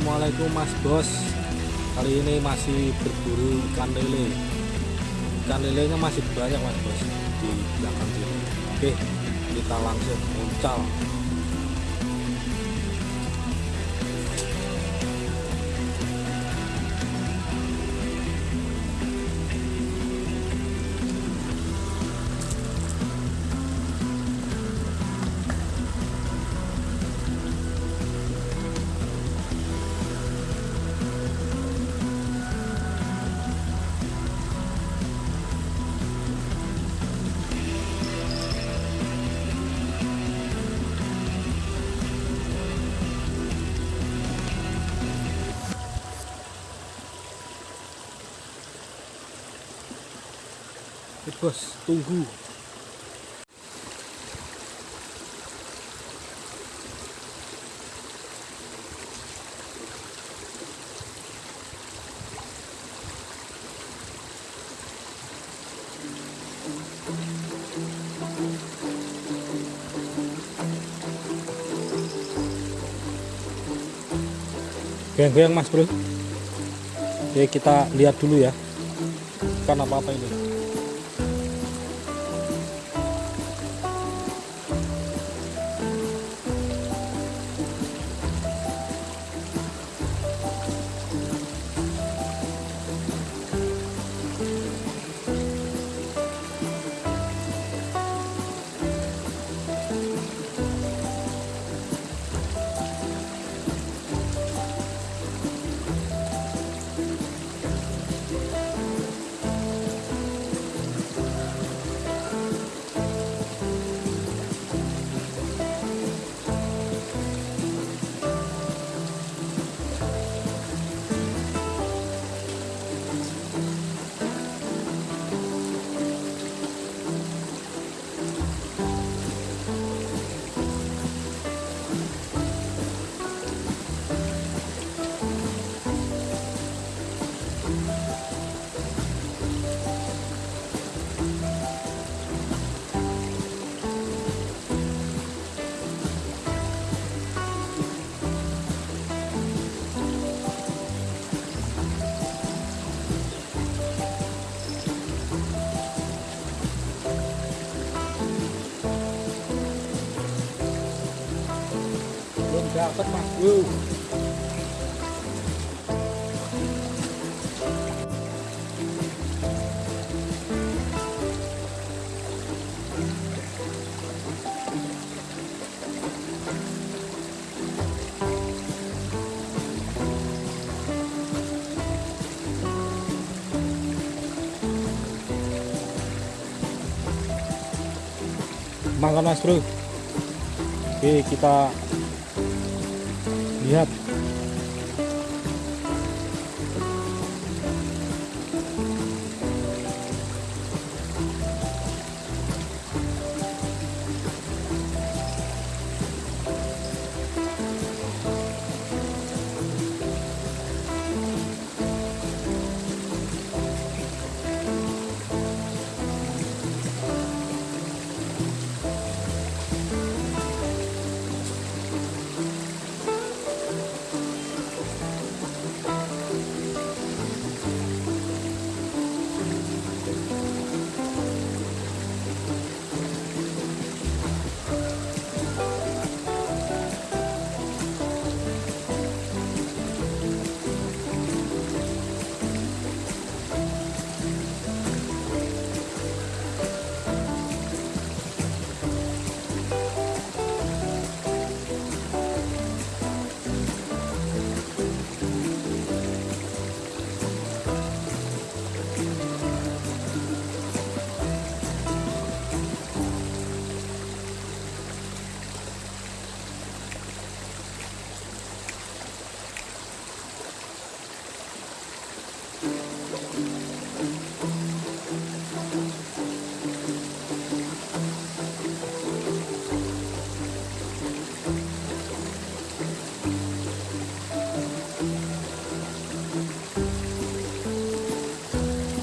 Assalamualaikum Mas Bos. Kali ini masih berburu ikan lele. Ikan lelenya masih banyak Mas Bos Di belakang sini. Oke kita langsung muncal Eh, Bos tunggu. Goyang-goyang mas bro. Oke kita lihat dulu ya. Kan apa-apa ini dapat mas. Bro makan mas bro. Oke kita lihat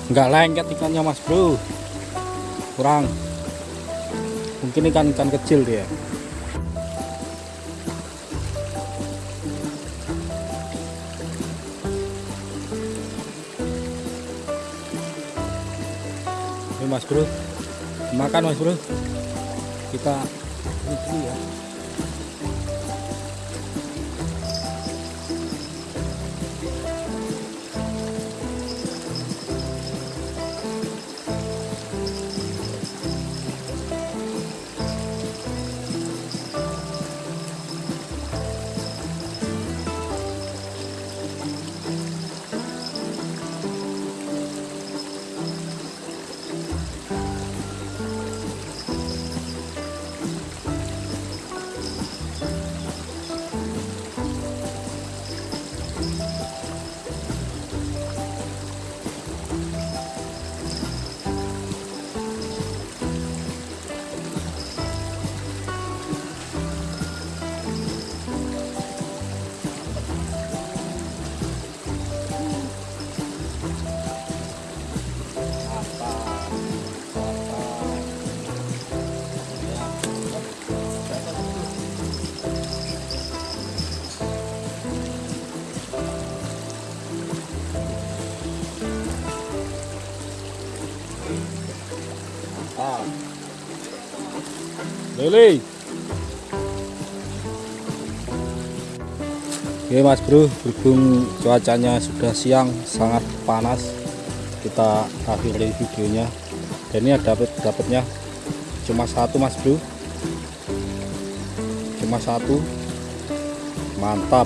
nggak lengket ikannya mas bro. Kurang. Mungkin ikan-ikan kecil dia. Ini mas bro. Makan mas bro. Kita ini ya Lele. Oke mas bro, berhubung cuacanya sudah siang sangat panas, kita akhiri videonya. Dan ini ada dapat dapatnya cuma satu mas bro, cuma satu, mantap.